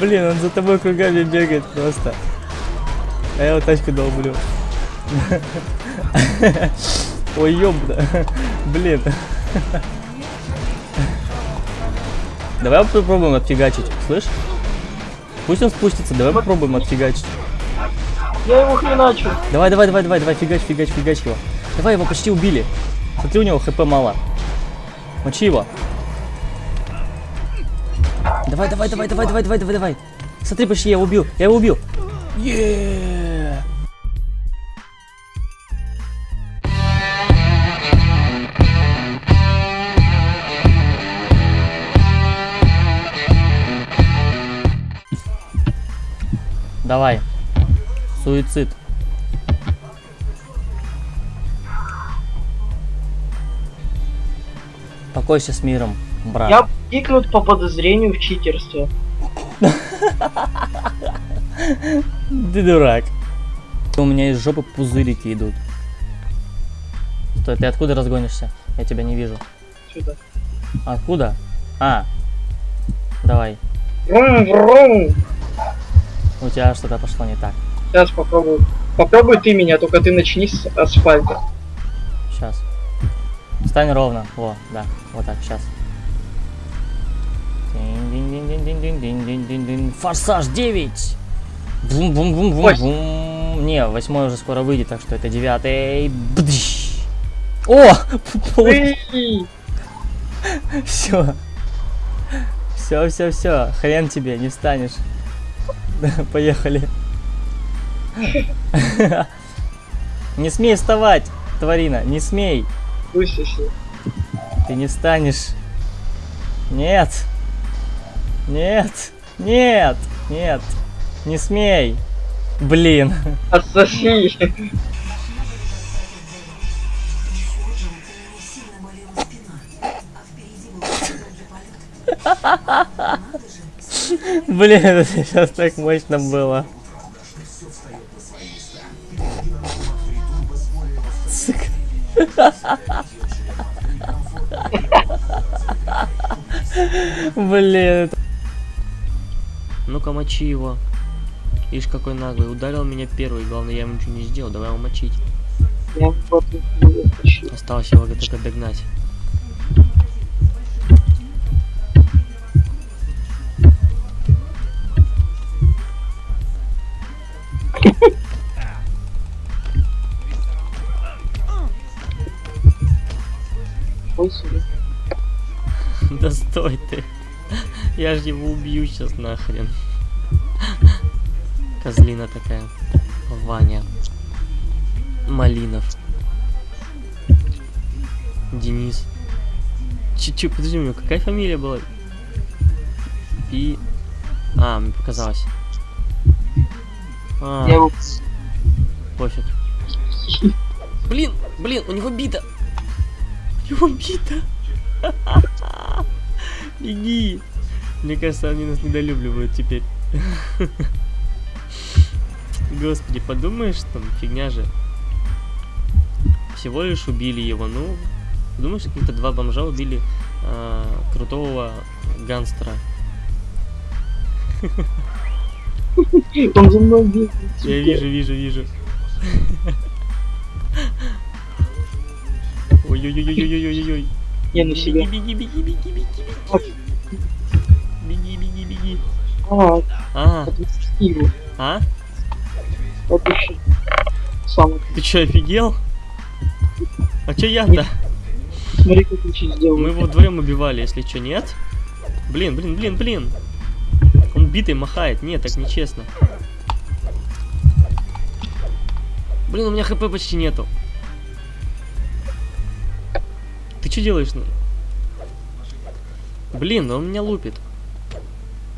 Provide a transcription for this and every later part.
Блин, он за тобой кругами бегает просто. А я вот тачку долблю. Ой, ёбда. Блин. Давай попробуем отфигачить, слышь? Пусть он спустится, давай попробуем отфигачить. Я его хреначу. Давай, давай, давай, давай, давай, фигач, фигач, фигач его. Давай, его почти убили. Смотри, у него хп мало. Мочи его. Давай, давай, давай, давай, давай, давай, давай, давай. Смотри, почти я его убил. Я его убил. Еее. Давай. Суицид. Покойся с миром, брат. Я кикнут по подозрению в читерстве. Ты дурак. У меня из жопы пузырики идут. Стой, ты откуда разгонишься? Я тебя не вижу. Сюда. Откуда? А. Давай. Врум-врум. У тебя что-то пошло не так. Сейчас попробую. Попробуй ты меня, только ты начни с асфальта. Сейчас. Встань ровно. Во, да. Вот так, сейчас. Форсаж 9! бум бум бум бум Восемь. бум Не, восьмой уже скоро выйдет, так что это девятый. Бдыщ. О! Все. Все, все, все. Хрен тебе, не встанешь. Поехали. Не смей вставать, тварина, не смей. Ты не встанешь. Нет. Нет. Нет. Нет. Не смей. Блин. Отсоси. Блин, это сейчас так мощно было. Блин. это- Ну-ка, мочи его. Ишь, какой наглый. Ударил меня первый. Главное, я ему ничего не сделал. Давай его мочить. Я. Осталось его только догнать. Да стой ты. Я же его убью сейчас нахрен. Козлина такая. Ваня. Малинов. Денис. Чуть-чуть, подожди, у него какая фамилия была? Пи... А, мне показалось. А, Я пофиг. Блин, блин, у него бита. У него бита. Беги. Мне кажется, они нас недолюбливают теперь. Господи, подумаешь, там фигня же. Всего лишь убили его. Ну, думаешь, какие-то два бомжа убили а, крутого гангстера. Он за мной бегает. Я вижу, вижу, вижу. Ой-ой-ой-ой-ой-ой-ой. Я на Беги, себя. беги, беги, беги. Беги, беги, А, А, а? Сам. Ты чё, офигел? А чё я-то? Смотри, как я сейчас Мы его вдвоем убивали, если чё, нет? Блин, блин, блин, блин. Он битый махает. Нет, так нечестно. Блин, у меня хп почти нету. Ты что делаешь? ну? Блин, он меня лупит.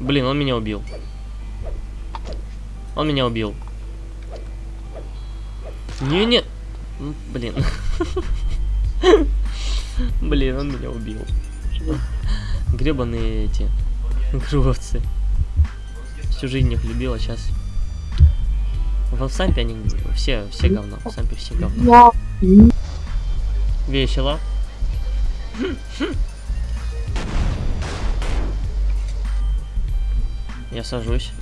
Блин, он меня убил. Он меня убил. Не-не. Блин. Блин, он меня убил. Гребаные эти гровцы. Всю жизнь их любил, а сейчас... В Сампе они все, все говно. В Сампе все говно. Весело. Я сажусь.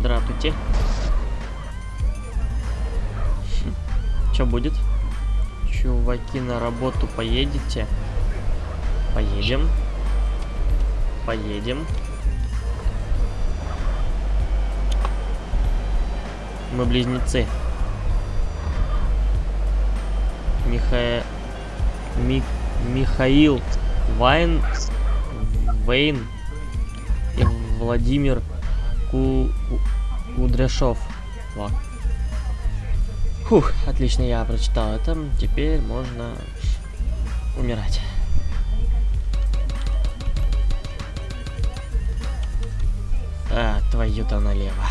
Здравствуйте. Что будет? Чуваки, на работу поедете? Поедем. Поедем. Мы близнецы. Миха... Ми... Михаил Вайн... Вейн и Владимир Ку... Ку- Кудряшов. Во. Фух, отлично, я прочитал это. Теперь можно умирать. А, твою-то налево.